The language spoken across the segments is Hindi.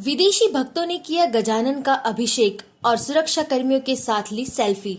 विदेशी भक्तों ने किया गजानन का अभिषेक और सुरक्षा कर्मियों के साथ ली सेल्फी।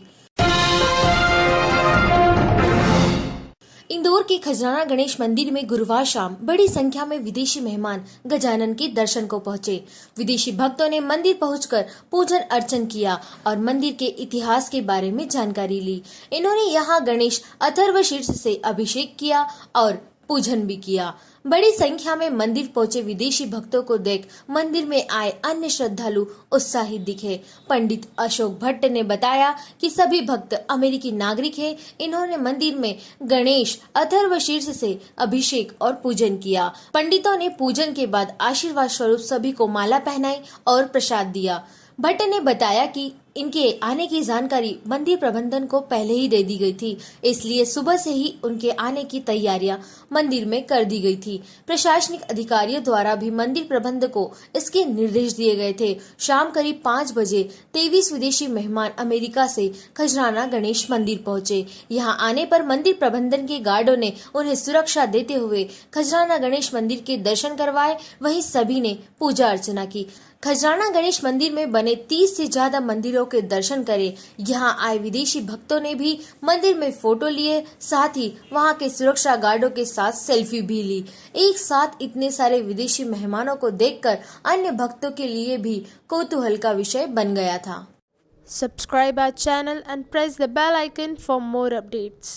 इंदौर के खजराना गणेश मंदिर में गुरुवार शाम बड़ी संख्या में विदेशी मेहमान गजानन के दर्शन को पहुँचे। विदेशी भक्तों ने मंदिर पहुंचकर पूजन अर्चन किया और मंदिर के इतिहास के बारे में जानकारी ली। इन्होंने यहाँ गणेश अथर्व शीर्ष से अभिषेक किया और पूजन भी किया। बड़ी संख्या में मंदिर पहुँचे विदेशी भक्तों को देख मंदिर में आए अन्य श्रद्धालु उत्साहित दिखे। पंडित अशोक भट्ट ने बताया कि सभी भक्त अमेरिकी नागरिक हैं। इन्होंने मंदिर में गणेश, अथर्व शीर्ष से अभिषेक और पूजन किया। पंडितों ने पूजन के बाद आशीर्वाद स्वरूप सभी को माला पहनाई और प्रसाद दिया। भट्ट ने बताया कि इनके आने की जानकारी मंदिर प्रबंधन को पहले ही दे दी गई थी, इसलिए सुबह से ही उनके आने की तैयारियाँ मंदिर में कर दी गई थी। प्रशासनिक अधिकारियों द्वारा भी मंदिर प्रबंध को इसके निर्देश दिए गए थे। शाम करीब पाँच बजे तेईस विदेशी मेहमान अमेरिका से खजराना गणेश मंदिर पहुँचे। यहाँ आने पर मंदिर प्रबंधन के गार्डो ने उन्हें सुरक्षा देते हुए खजराना गणेश मंदिर के दर्शन करवाए। वही सभी ने पूजा अर्चना की। खजराना गणेश मंदिर में बने 30 से ज़्यादा मंदिरों के दर्शन करे। यहाँ आए विदेशी भक्तों ने भी मंदिर में फ़ोटो लिए, साथ ही वहाँ के सुरक्षा गार्डो के साथ सेल्फी भी ली। एक साथ इतने सारे विदेशी मेहमानों को देखकर अन्य भक्तों के लिए भी कौतूहल का विषय बन गया था। Subscribe our channel and press the bell icon for more updates.